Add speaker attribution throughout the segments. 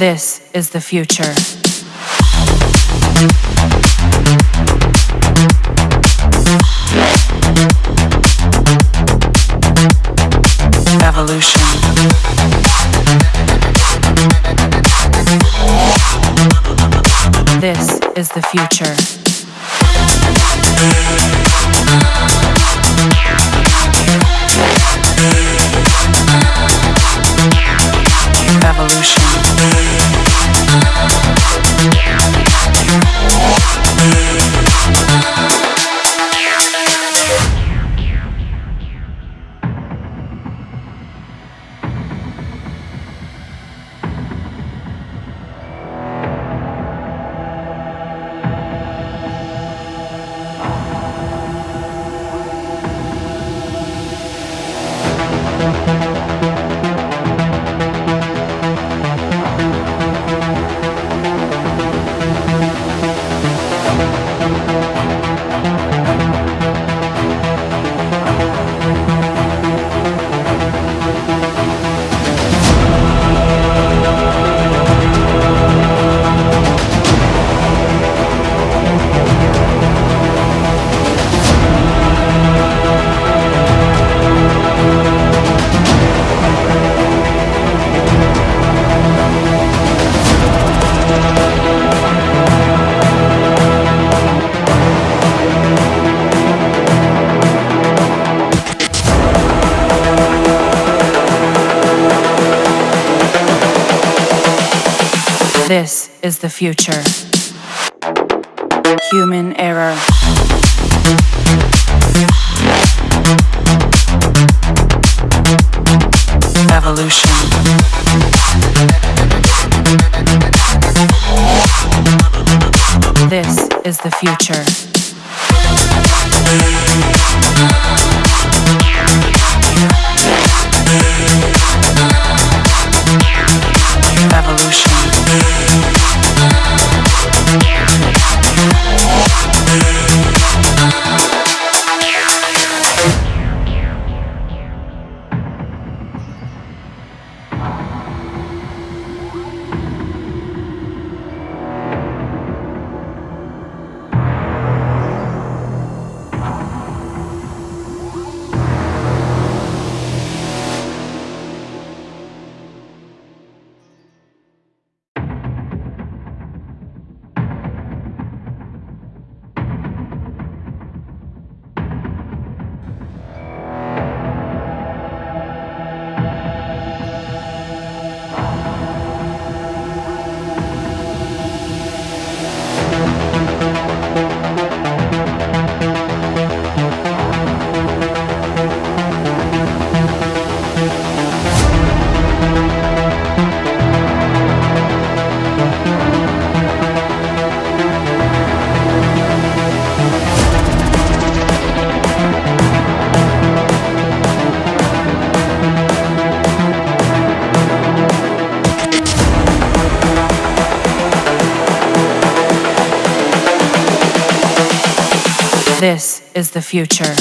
Speaker 1: This is the future. Evolution. This is the future. revolution. This is the future. Human error. Evolution. This is the future. This is the future.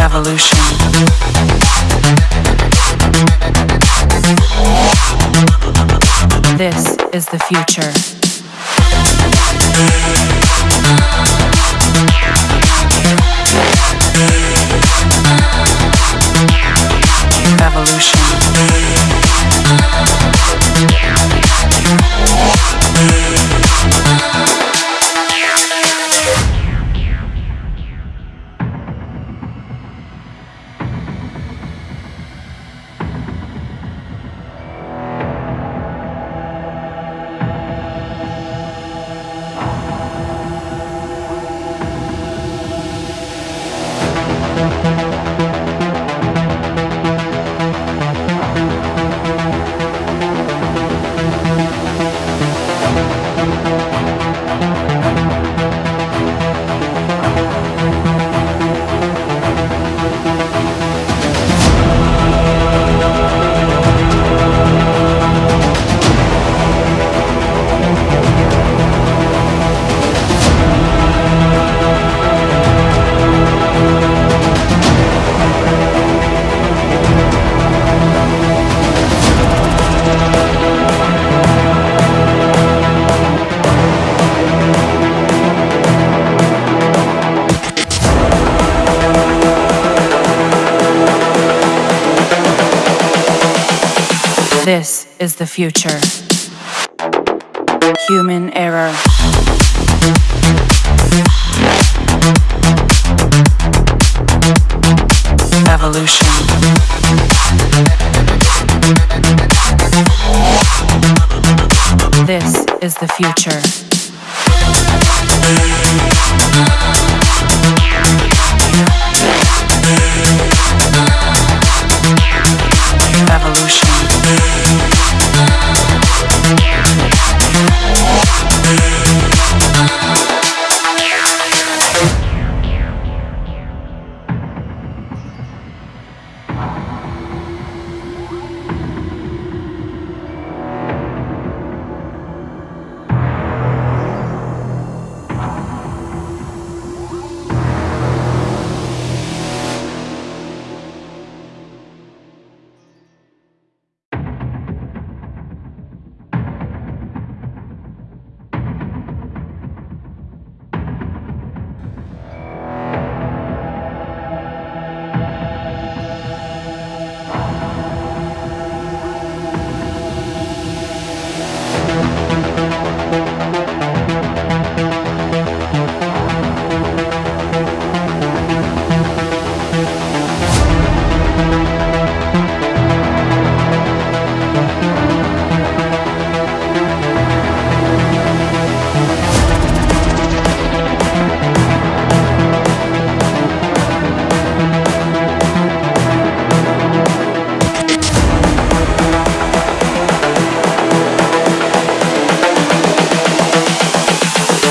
Speaker 1: Evolution. This is the future. This is the future. Human error. Evolution. This is the future.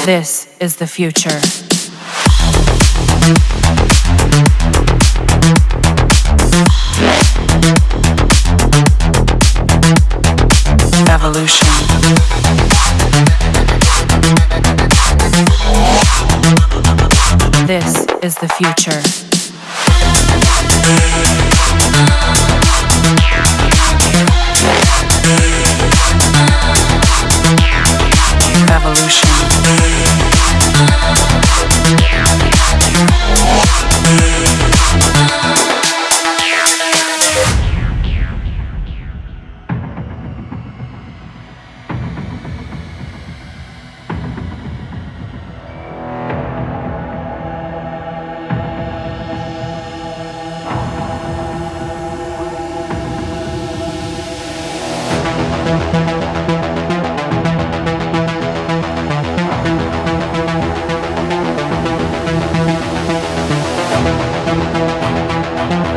Speaker 1: This is the future. Evolution. This is the future.